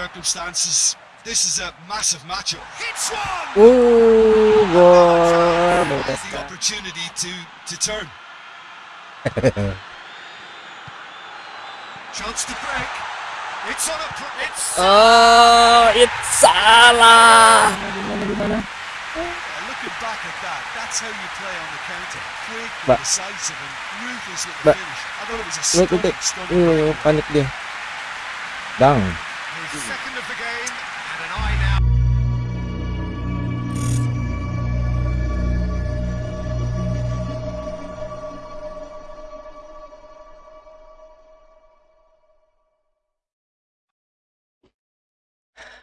circumstances, this is a massive matchup. Hits one. Gol The opportunity to to turn. Chance to break. It's on a. Pr- it's Oh, it's salah. Looking back at that, that's how you play on the counter. Quick, Ba- decisive, and ruthless with the Ba- finish. I thought it was a Wait, wait, stunning, wait. stunning Uh, break. panik dia. Bang. Second of the game, and an eye now.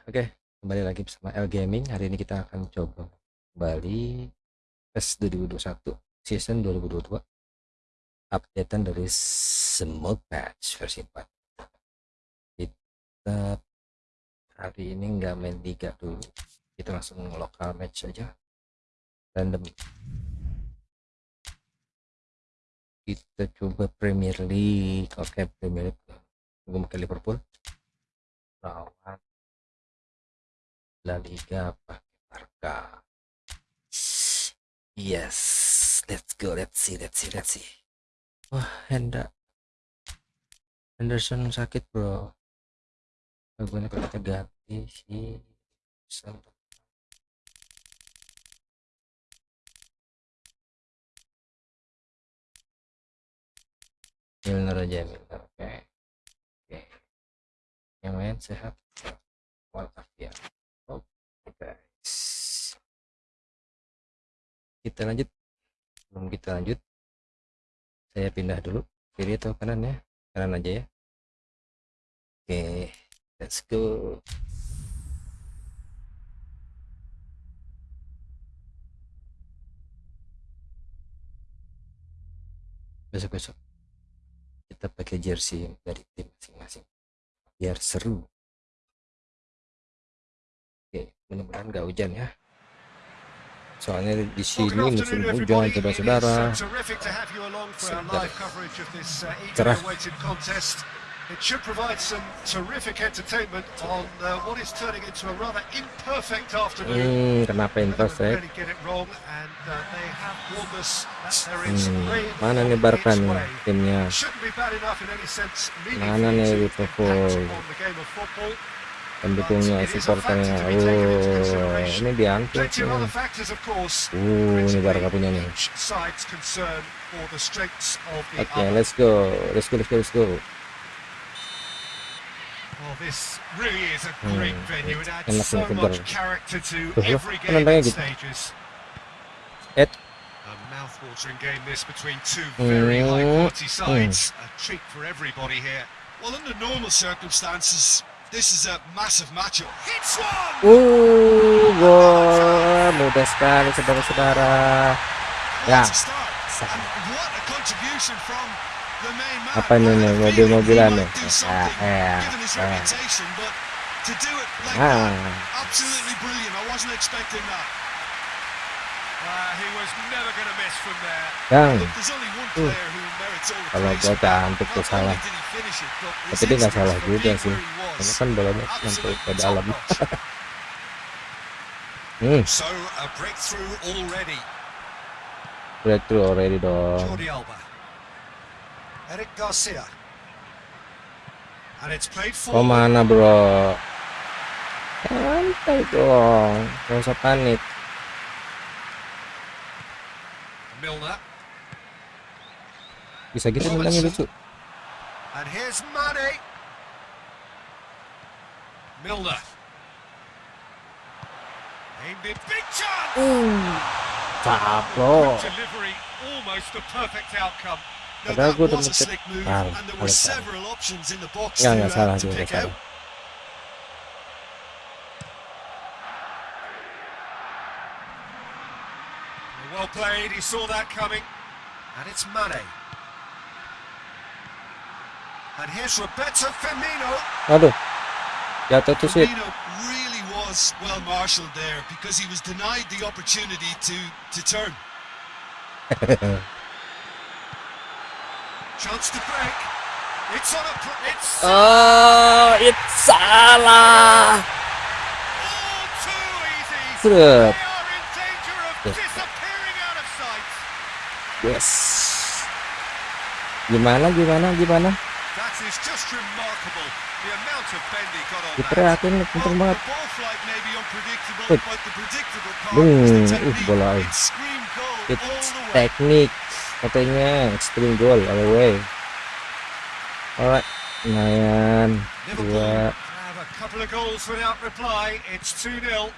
Oke, kembali lagi bersama L Gaming. Hari ini kita akan coba kembali PES 2021 season 2022 updatean dari Smoke Patch versi 4. Kita hari ini nggak main liga dulu. Kita langsung lokal match aja. Random. Kita coba Premier League. Oke, Premier League. Gue pakai Liverpool. Lawan La Liga pakai Barca. Yes, let's go. Let's see, let's see, let's see. Wah, Henda. Henderson sakit, bro. Bagusnya kalau kita ganti si. Milner aja Milner. Oke. Oke. Yang lain sehat. Walafiat. Oke guys. Kita lanjut. Sebelum kita lanjut, saya pindah dulu kiri atau kanan ya? Kanan aja ya. Oke, let's go. Besok-besok kita pakai jersey dari tim masing-masing biar seru. Oke, mudah-mudahan nggak hujan ya. Soalnya di sini musim hujan saudara-saudara. uh, uh, Cerah. It should provide some terrific entertainment on uh, what is turning into a rather imperfect afternoon. Hmm, kenapa ya? really get it wrong, and uh, they have warned us that there is Hmm, mana nih way. timnya? Mana nih Liverpool? Pendukungnya, supporternya. Oh, ini diangkut course. Uh, ini Barca punya nih. Oke, other. let's go, let's go, let's go, let's go. Well, this really is a great Hmm, venue. It adds so much character to every game and stages. A mouth-watering game this between two very Hmm, high-quality sides. A treat for everybody here. Well, under normal circumstances, this is a massive matchup. Hits one! Uh, gol mudah sekali saudara-saudara. Ya. What a start. And what a contribution from the main man. Apa ini nih, mobil-mobilan feeling he nih? do Ah, eh, Ah. Uh. Yang, Uh. the Kalau gua cantik tuh salah. Tapi dia nggak salah juga sih. Karena kan bolanya sampai ke dalam. Hmm, breakthrough already dong. Eric Garcia. And it's played Oh forward. mana bro? Santai dong, gak usah panik. Milner. Bisa gitu nendangnya lucu. And here's Mane. Milner. Aimed it. Big chance. Uh, Caplo. Delivery. Almost the perfect outcome. No, Padahal that gua udah was a mencet- slick move, Ah, and there were salah, salah. several options in the box Enggak, to, enggak uh, salah to juga pick salah. out. Well played, he saw that coming. And it's Mane. And here's Roberto Firmino. Aduh, jatuh tuh sih. Firmino really was well marshalled there because he was denied the opportunity to, to turn. Chance to break. It's on a. pr- It's Oh, it's salah. Seret. Yes. Gimana gimana gimana? Kenceng the banget. Boom. Uh, technique. bola. It It's teknik katanya extreme goal all the way. Alright, lumayan dua have a couple of goals without reply. It's 2-0.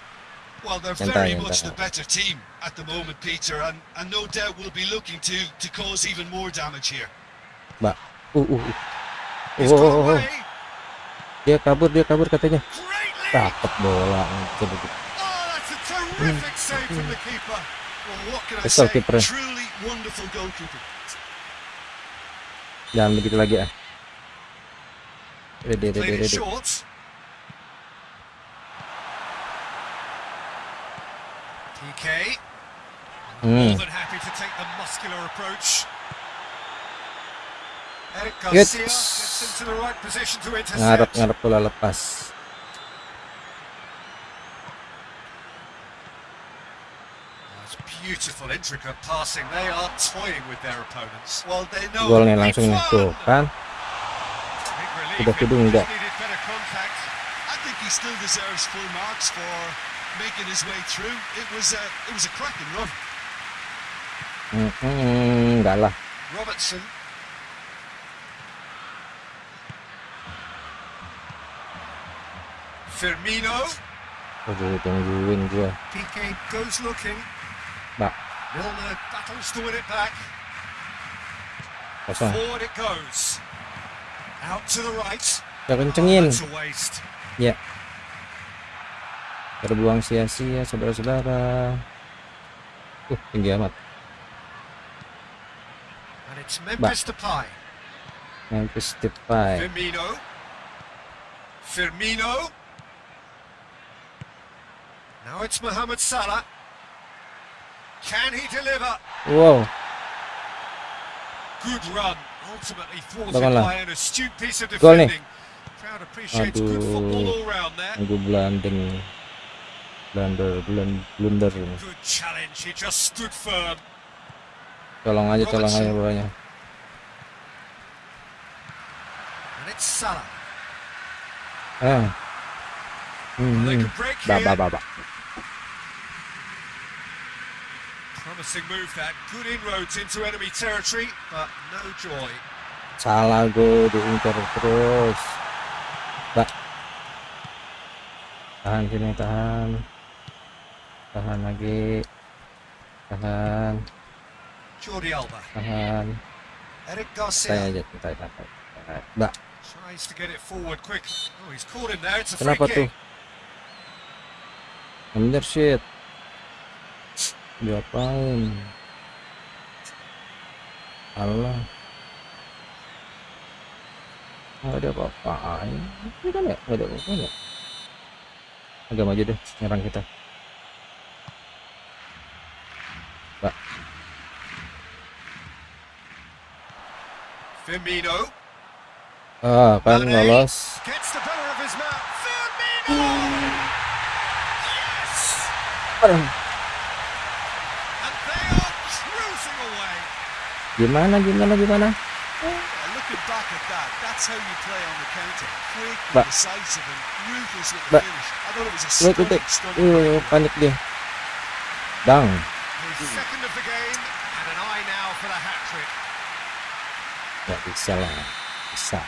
Well, they're Santai, very much santai. the better team at the moment, Peter, and, and no doubt will be looking to, to cause even more damage here. mbak. Uh, uh, uh. Oh, oh, oh. Dia kabur, dia kabur katanya. Dapat bola. Oh, that's a terrific save from the keeper. Kesel goalkeeping. Jangan begitu lagi ah. Ready, ready, ready. PK, Hmm. Good. Ngarep ngarep bola lepas. Beautiful, intricate passing. They are toying with their opponents. Well, they know. Gol nih langsung tuh kan. Big relief. Udah It kidung just enggak? needed better contact. I think he still deserves full marks for making his way through. It was a, it was a cracking run. Hmm, hmm, enggak lah. Robertson. Firmino. Aduh, tungguin gua. PK goes looking. Mbak, Milner battles to win it back. kosong. Forward it goes. Out to the right. Oh, kencengin. Ya. Terbuang sia-sia saudara-saudara. Uh, tinggi amat. And it's Memphis Depay. Memphis Depay. Firmino. Firmino. Now it's Mohamed Salah. Can he deliver? Wow, Good run. Ultimately thwarted by an astute piece of defending. Crowd appreciates good football all round there. nunggu blandeng. Blunder, blun- blunder. Good challenge. He just stood firm. Tolong aja, tolong aja bolanya. And it's Salah. Ah. Hmm, hmm. Ba, ba, ba, ba. Promising move that. Good inroads into enemy territory, but no joy. Salah gue diincar terus. Mbak. Tahan sini, tahan. Tahan lagi. Tahan, Jordi Alba. tahan. Eric Garcia aja, santai, santai. santai. Mbak, tries to get it forward quick. Oh, he's caught him there. It's a free kenapa tuh? kick. Diapain? Allah. Nggak ada apa-apaan. Ini kan ya? Nggak ada apa-apaan ya? Agak maju deh, nyerang kita. Mbak, Firmino ah kan lolos. gets I thought it was a Wait, wait, stunning, wait. stunning Uh, goal. panik dia. Dang. His second of the game, and an eye now for the hat trick. Nggak bisa lah. Bisa.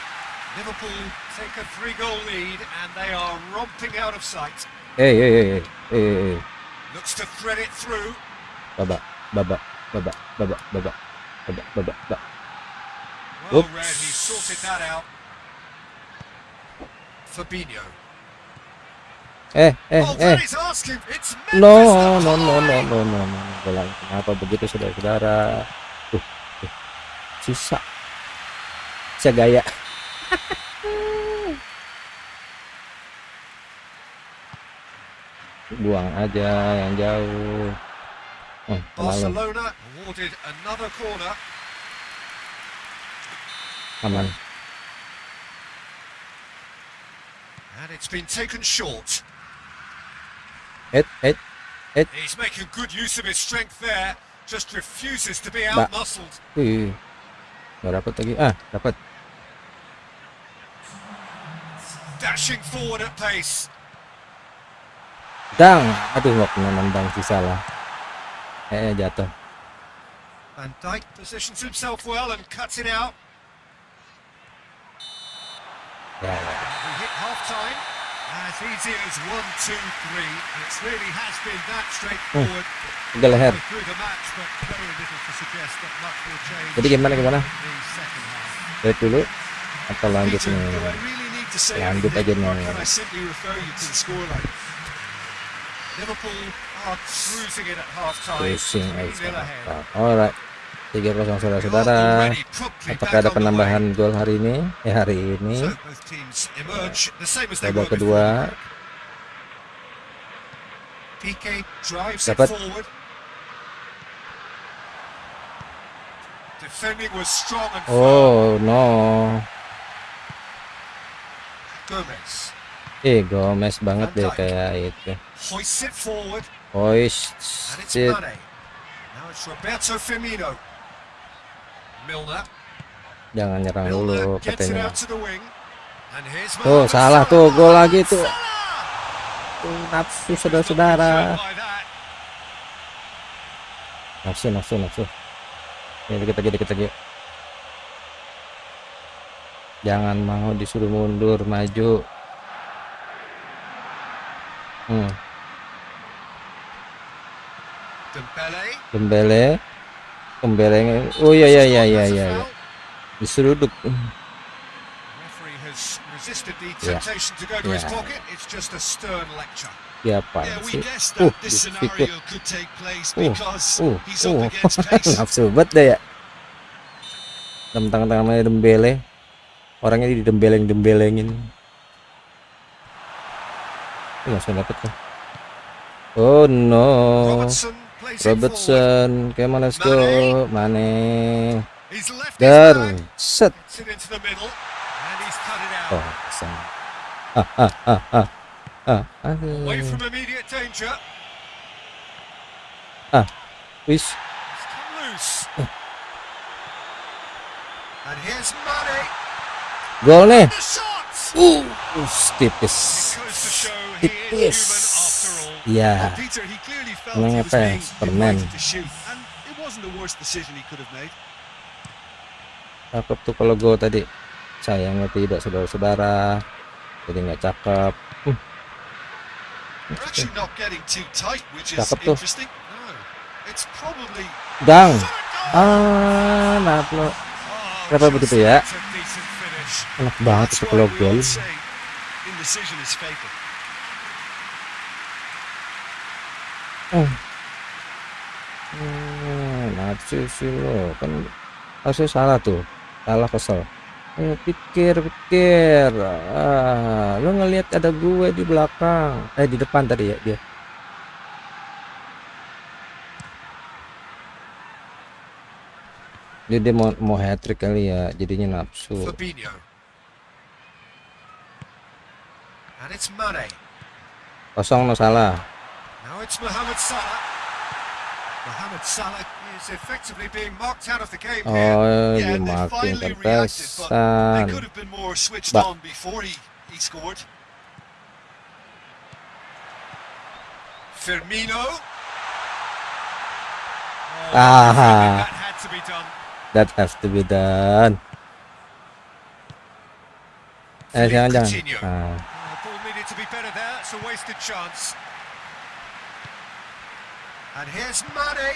Liverpool take a three-goal lead, and they are romping out of sight. Eh, eh, eh, eh, eh, eh. Looks to thread it through. Babak, babak, babak, babak, babak, babak, babak, babak. Well read, he sorted that out. Fabinho. Eh, eh, oh, eh. No, no, no, no, no, no, no. Bola kenapa begitu saudara-saudara? Tuh, tuh. Sisa. Sisa gaya. Buang aja yang jauh. Oh. Barcelona awarded another corner. Come on. And it's been taken short. Head, head. He's making good use of his strength there. Just refuses to be outmuscled. Wih. Nggak dapat lagi. Ah, dapat. Dashing forward at pace. Dang. Aduh, pernah nendang sih salah. Eh, jatuh. Van Dijk positions himself well and cuts it out. We hit half time. As easy as one, two, three. It really has been that straightforward. Tiga leher. Through the match, but very little to suggest that much will change Jadi gimana gimana? Lihat dulu. Atau lanjut nih? Lanjut aja nih. Liverpool cruising it at half time. Pusing 3-0 aja. ahead. Alright. 3-0 saudara-saudara. Apakah ada penambahan gol hari ini? Eh hari ini. Babak kedua. Dapat. Oh no. Gomez Eh Gomez banget deh kayak itu. Hoists it forward, Hoist and it's it. Mane. Now it's Roberto Firmino. Milner. Jangan nyerang dulu katanya. Tuh salah tuh gol lagi tuh. Tuh, Nafsu saudara-saudara. Nafsu nafsu nafsu. Ini dikit lagi dikit lagi. Jangan mau disuruh mundur maju. Hmm, Dembele. Dembele. Dembele. Oh iya iya iya iya iya. iya. Diseruduk. Referee has resisted the Yeah. Temptation to go to his Yeah. pocket. It's just a stern lecture. Siapa Yeah, we sih? Uh, place Uh, Uh, uh. pace. Nafsu banget deh ya. Tentang tangannya Dembele. Orangnya didembeleng-dembelengin. Oh, langsung dapet tuh. Oh no. Robertson come on let's go. Mane. Dar. Set. Oh, ke sana. Ah, ah, ah, ah. Ah, Away aduh. from immediate danger. Wis. Mane. Gol nih. Uh, tipis. Tipis. Ya. Was apa ya? Cakep tuh kalau gol tadi. Sayangnya tidak saudara-saudara. Jadi nggak cakep. Is Cakep tuh. Dang. Ah, maaf lo. Kenapa begitu ya? Enak banget itu gol. Fatal. Hmm, sih lo. Kan harusnya salah tuh. Salah kesel. Eh, pikir, pikir. Ah, lo ngelihat ada gue di belakang. Eh, di depan tadi ya dia. Dia, dia mau mau hat trick kali ya, jadinya nafsu. Fabinho. And it's Mane. Kosong no salah. Now it's Mohamed Salah. Mohamed Salah is effectively being marked out of the game here. Oh, Yeah, they finally reacted, but they could have been more switched Ba- on before he, he scored. Firmino. Oh, Ah. that had to be done. That has to be done. Eh, jangan jangan. Ah, Oh, ball needed to be better there. It's a wasted chance. And here's Mane.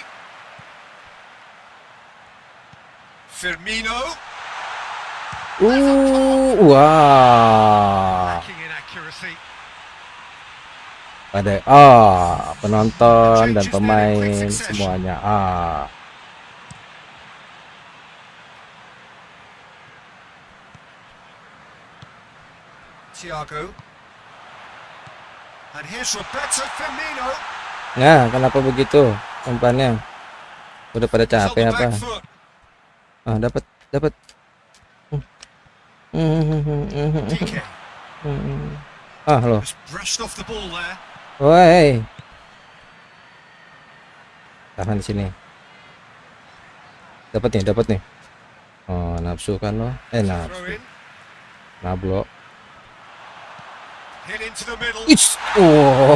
Firmino. In accuracy. Pada ah penonton dan pemain semuanya ah. Thiago. And here's Roberto Firmino. Nah, kenapa begitu umpannya? Udah pada capek apa? Ah, dapat dapat. Ah, lo. Just brushed off the ball there. Woi. Tahan di sini. Dapat nih, dapat nih. Oh, nafsu kan lo. Eh, nafsu. in. Nablo. Hit into the middle. Its. Oh.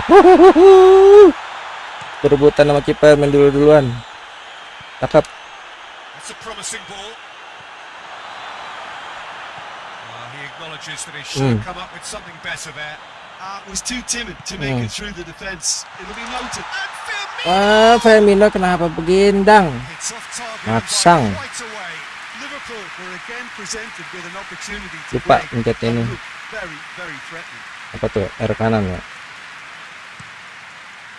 Berebutan sama kiper main dulu-duluan. Cakep. That's a promising ball. Ah, Firmino kenapa begindang? to Lupa pencet ini. Apa tuh? R kanan ya?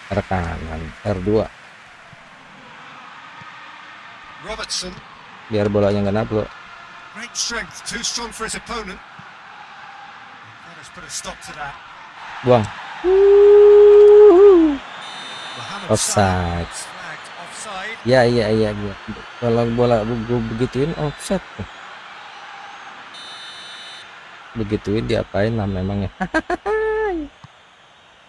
R kanan, R2. Robertson, Biar bolanya nggak nablo. great strength, too strong for his opponent. That has put a stop to that. Buang. Offside. Ya, iya, iya. Kalau bola gue begituin offset. Begituin diapain lah memangnya?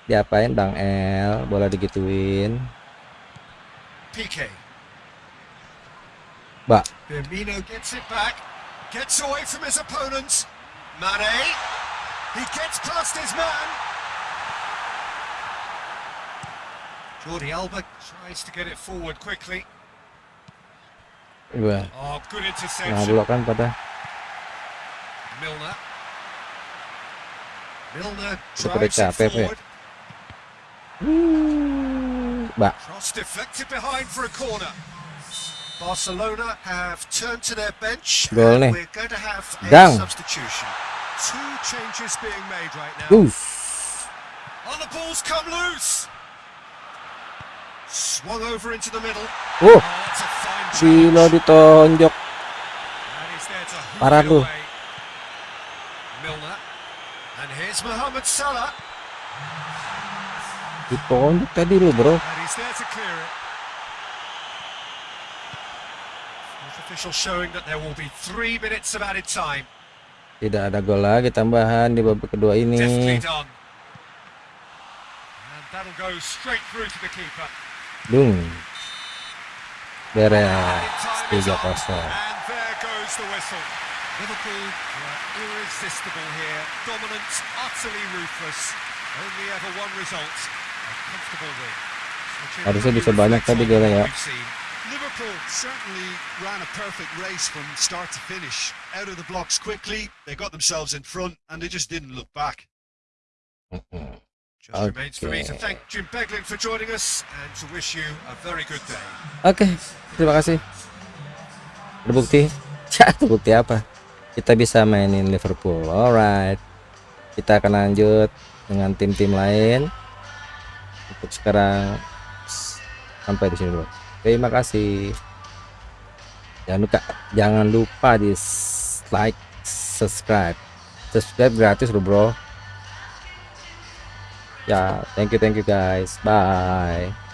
diapain Bang L? Bola digituin. PK. Mbak, Firmino gets it back, gets away from his opponents. Mane, he gets past his man. Jordi Alba tries to get it forward quickly. gue Oh, good interception. nablo kan pada Milner. Milner drives it forward. Mbak, Cross deflected behind for a corner. Barcelona have turned to their bench. Gol nih. We're going to have a Dang. substitution. Two changes being made right now. uh, Oh, the ball's come loose. Swung over into the middle. uh, Oh, Silo ditonjok. Parah away. Milner. And here's Mohamed Salah. Ditonjok tadi lu, Bro. Tidak ada gol lagi tambahan di babak kedua ini. Dung. Beres. Added time is 3 up. kosong. And there goes the whistle. Liverpool were irresistible here. Dominant, utterly ruthless. Only ever one result. Harusnya bisa banyak tadi golnya ya. what we've seen. Liverpool certainly ran a perfect race from start to finish. Out of the blocks quickly, they got themselves in front, and they just didn't look back. Mm-mm. Just remains for me to Okay. thank Jim Beglin for joining us and to wish you a very good day. Oke, terima kasih. Ada bukti? Ya, itu bukti apa? Kita bisa mainin Liverpool. Alright. Kita akan lanjut dengan tim-tim lain. Untuk sekarang sampai di sini dulu. Terima kasih. Jangan lupa, jangan lupa di like, subscribe. Subscribe gratis loh, bro. Ya, thank you, thank you guys. Bye.